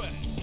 back.